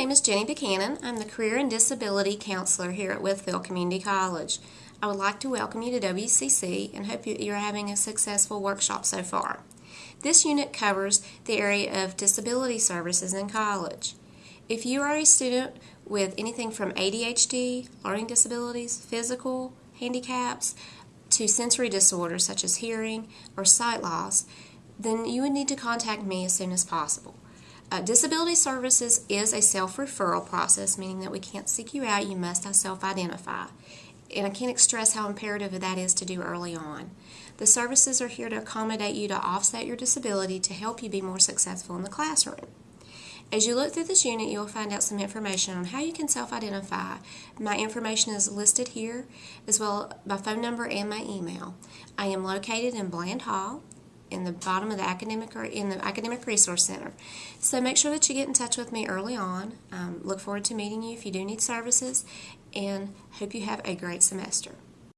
name is Jenny Buchanan. I'm the Career and Disability Counselor here at Wytheville Community College. I would like to welcome you to WCC and hope you're having a successful workshop so far. This unit covers the area of disability services in college. If you are a student with anything from ADHD, learning disabilities, physical handicaps, to sensory disorders such as hearing or sight loss, then you would need to contact me as soon as possible. Uh, disability services is a self-referral process, meaning that we can't seek you out, you must self-identify. And I can't stress how imperative that is to do early on. The services are here to accommodate you to offset your disability to help you be more successful in the classroom. As you look through this unit, you'll find out some information on how you can self-identify. My information is listed here, as well my phone number and my email. I am located in Bland Hall in the bottom of the academic or in the academic resource center. So make sure that you get in touch with me early on. Um, look forward to meeting you if you do need services, and hope you have a great semester.